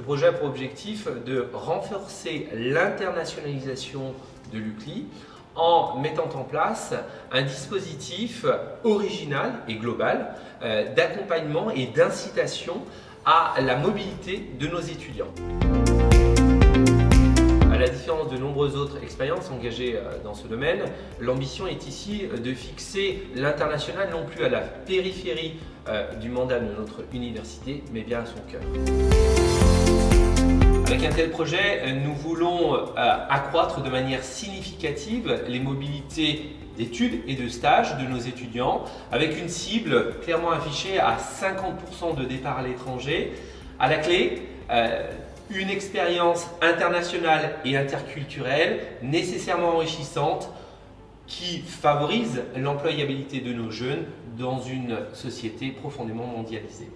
projet a pour objectif de renforcer l'internationalisation de l'UCLI en mettant en place un dispositif original et global euh, d'accompagnement et d'incitation à la mobilité de nos étudiants. À la différence de nombreuses autres expériences engagées euh, dans ce domaine, l'ambition est ici de fixer l'international non plus à la périphérie euh, du mandat de notre université, mais bien à son cœur. Avec un tel projet, nous voulons euh, accroître de manière significative les mobilités d'études et de stages de nos étudiants avec une cible clairement affichée à 50% de départ à l'étranger. À la clé, euh, une expérience internationale et interculturelle nécessairement enrichissante qui favorise l'employabilité de nos jeunes dans une société profondément mondialisée.